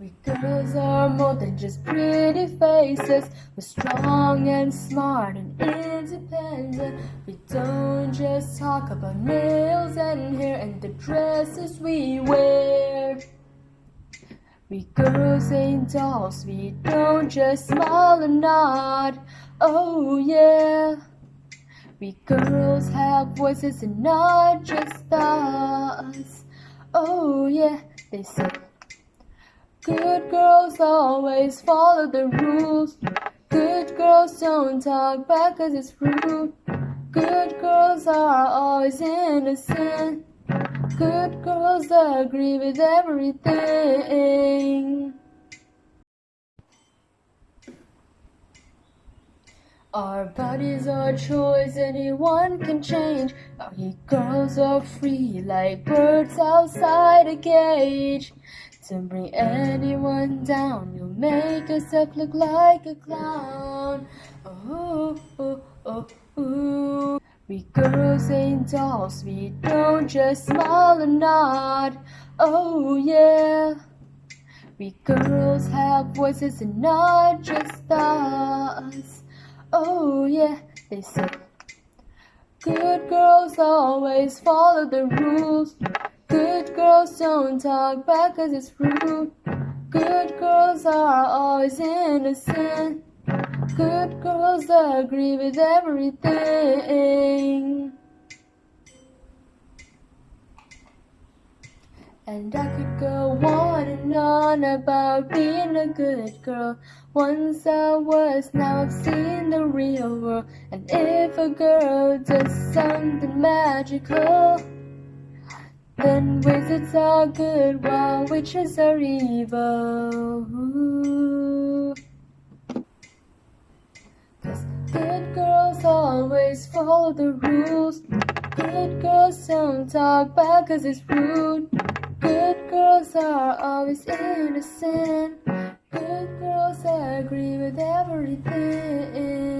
We girls are more than just pretty faces. We're strong and smart and independent. We don't just talk about nails and hair and the dresses we wear. We girls ain't dolls, we don't just smile and nod. Oh yeah. We girls have voices and not just thoughts. Oh yeah, they say. Good girls always follow the rules. Good girls don't talk back cause it's rude. Good girls are always innocent. Good girls agree with everything. Our bodies are choice anyone can change. Our girls are free like birds outside a cage. To bring anyone down, you'll make yourself look like a clown. Oh, oh, oh, oh. We girls ain't dolls, we don't just smile and nod. Oh yeah. We girls have voices and not just thoughts. Oh yeah, they say. Good girls always follow the rules. Girls don't talk back cause it's rude. Good girls are always innocent. Good girls agree with everything. And I could go on and on about being a good girl. Once I was, now I've seen the real world. And if a girl does something magical, then wizards are good while witches are evil. Cause good girls always follow the rules. Good girls don't talk back cause it's rude. Good girls are always innocent. Good girls agree with everything.